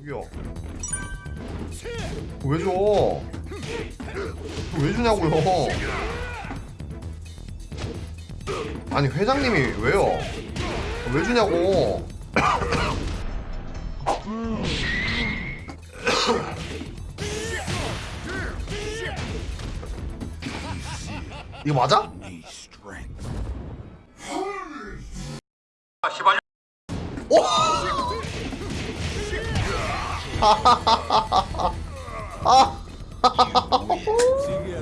여기요 왜 줘? 왜 주냐고요? 아니 회장님이 왜요? 왜 주냐고? 이거 맞아? 오! 아!